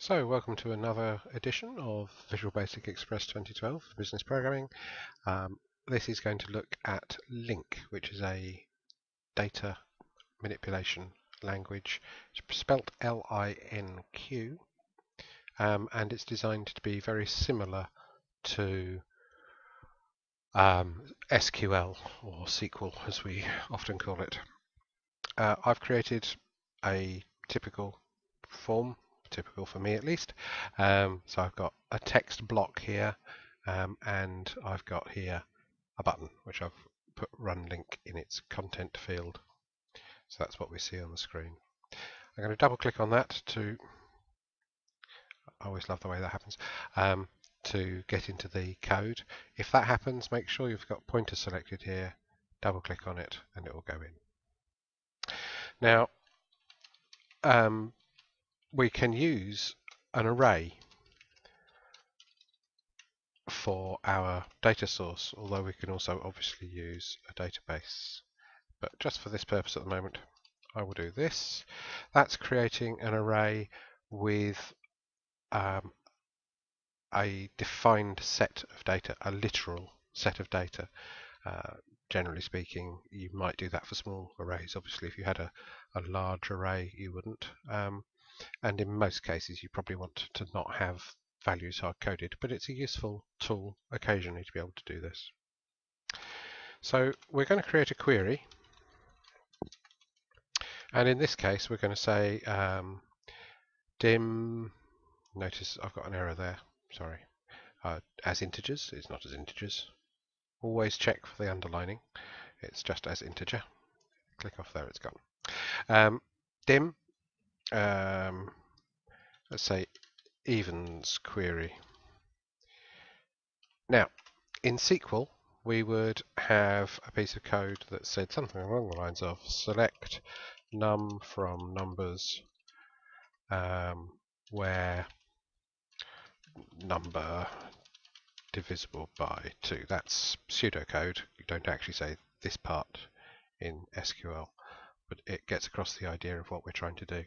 So, welcome to another edition of Visual Basic Express 2012 Business Programming. Um, this is going to look at LINQ, which is a data manipulation language. It's spelt L-I-N-Q, um, and it's designed to be very similar to um, SQL or SQL, as we often call it. Uh, I've created a typical form typical for me at least. Um, so I've got a text block here um, and I've got here a button which I've put run link in its content field. So that's what we see on the screen. I'm going to double click on that to, I always love the way that happens, um, to get into the code. If that happens, make sure you've got pointer selected here, double click on it and it will go in. Now, um, we can use an array for our data source, although we can also obviously use a database. But just for this purpose at the moment, I will do this. That's creating an array with um, a defined set of data, a literal set of data. Uh, generally speaking, you might do that for small arrays. Obviously, if you had a, a large array, you wouldn't. Um, and in most cases you probably want to not have values hard coded but it's a useful tool occasionally to be able to do this. So we're going to create a query. And in this case we're going to say um, dim notice I've got an error there sorry uh, as integers it's not as integers. Always check for the underlining it's just as integer. Click off there it's gone. Um, dim um, let's say evens query. Now, in SQL, we would have a piece of code that said something along the lines of select num from numbers um, where number divisible by 2. That's pseudocode. You don't actually say this part in SQL, but it gets across the idea of what we're trying to do.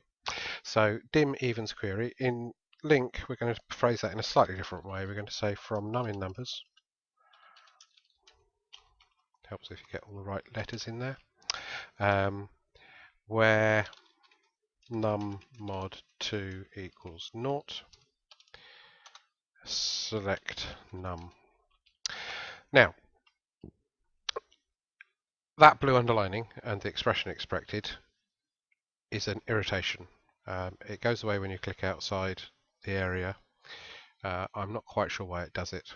So dim evens query. In LINQ, we're going to phrase that in a slightly different way. We're going to say from num in numbers. Helps if you get all the right letters in there. Um, where num mod 2 equals naught. Select num. Now, that blue underlining and the expression expected is an irritation. Um, it goes away when you click outside the area. Uh, I'm not quite sure why it does it,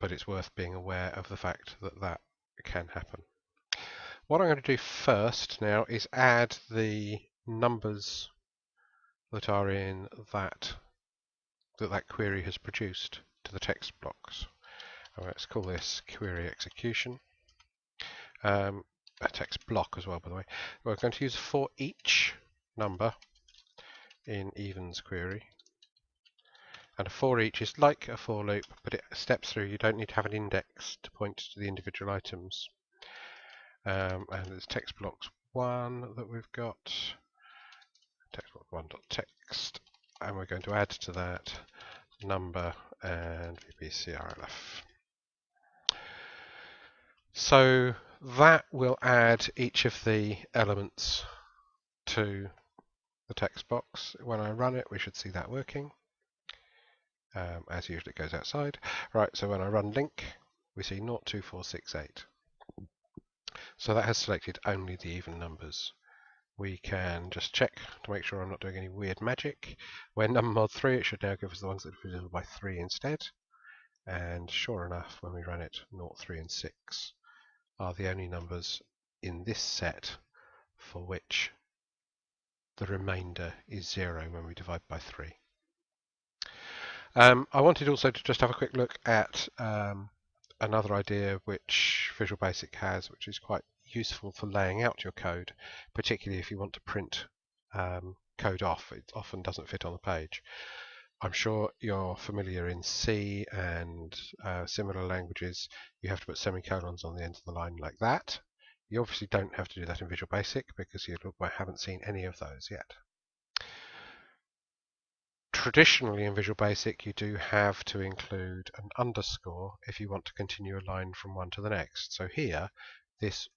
but it's worth being aware of the fact that that can happen. What I'm going to do first now is add the numbers that are in that that that query has produced to the text blocks. let's call this query execution. Um, a text block as well, by the way. We're going to use for each number in evens query. And a for each is like a for loop, but it steps through. You don't need to have an index to point to the individual items. Um, and there's text blocks one that we've got. Text block one dot text, and we're going to add to that number and VBCRLF. So that will add each of the elements to the text box. When I run it, we should see that working. Um, as usual, it goes outside. Right, so when I run link, we see 02468. So that has selected only the even numbers. We can just check to make sure I'm not doing any weird magic. When num mod 3, it should now give us the ones that are divisible by 3 instead. And sure enough, when we run it, 0, 3 and 6 are the only numbers in this set for which the remainder is 0 when we divide by 3. Um, I wanted also to just have a quick look at um, another idea which Visual Basic has, which is quite useful for laying out your code, particularly if you want to print um, code off. It often doesn't fit on the page. I'm sure you're familiar in C and uh, similar languages, you have to put semicolons on the end of the line like that. You obviously don't have to do that in Visual Basic because you haven't seen any of those yet. traditionally in Visual Basic you do have to include an underscore if you want to continue a line from one to the next. So here this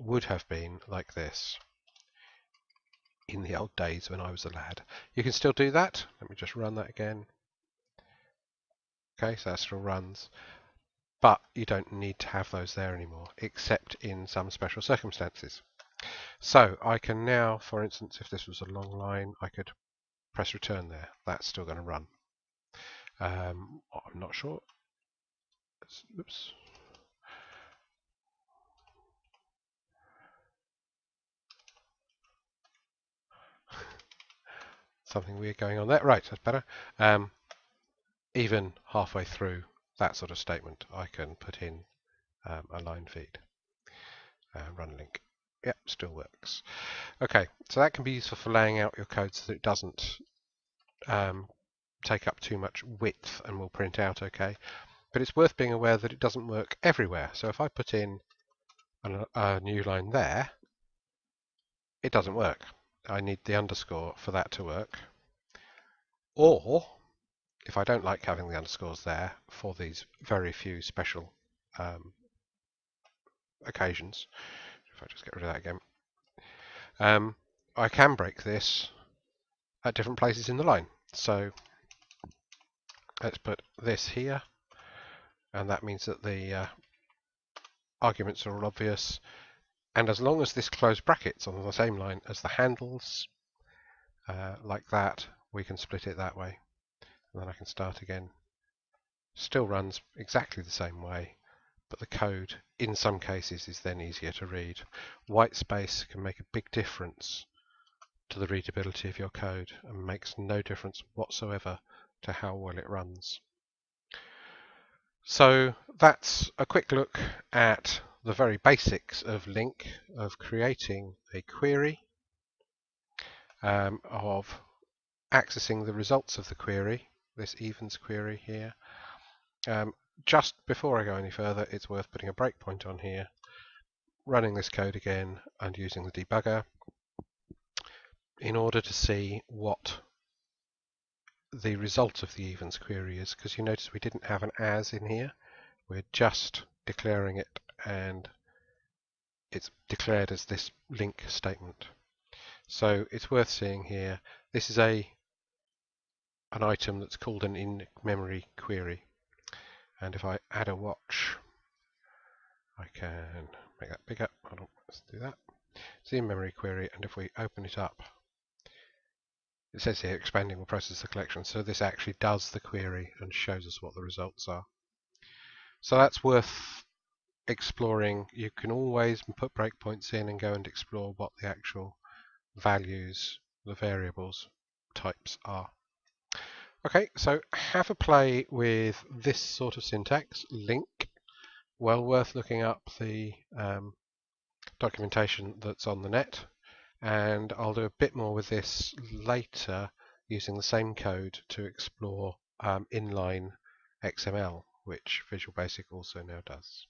would have been like this in the old days when I was a lad. You can still do that. Let me just run that again. Okay, so that still runs. But you don't need to have those there anymore, except in some special circumstances. So I can now, for instance, if this was a long line, I could press return there. That's still going to run. Um, I'm not sure. Oops. Something weird going on there. Right, that's better. Um, even halfway through that sort of statement, I can put in um, a line feed. Uh, run link. Yep, still works. Okay, so that can be useful for laying out your code so that it doesn't um, take up too much width and will print out okay. But it's worth being aware that it doesn't work everywhere. So if I put in a, a new line there, it doesn't work. I need the underscore for that to work. Or, if I don't like having the underscores there for these very few special um, occasions, if I just get rid of that again, um, I can break this at different places in the line. So let's put this here, and that means that the uh, arguments are all obvious. And as long as this close brackets on the same line as the handles, uh, like that, we can split it that way. And then I can start again. Still runs exactly the same way, but the code in some cases is then easier to read. White space can make a big difference to the readability of your code and makes no difference whatsoever to how well it runs. So that's a quick look at the very basics of LINQ, of creating a query, um, of accessing the results of the query, this evens query here. Um, just before I go any further, it's worth putting a breakpoint on here, running this code again and using the debugger in order to see what the result of the evens query is because you notice we didn't have an as in here. We're just declaring it and it's declared as this LINQ statement. So it's worth seeing here. This is a an item that's called an in-memory query and if I add a watch I can make that bigger let's do that it's the in-memory query and if we open it up it says here expanding will process the collection, so this actually does the query and shows us what the results are. So that's worth exploring. You can always put breakpoints in and go and explore what the actual values, the variables types are. Okay, so have a play with this sort of syntax, LINQ. Well worth looking up the um, documentation that's on the net and I'll do a bit more with this later using the same code to explore um, inline XML which Visual Basic also now does.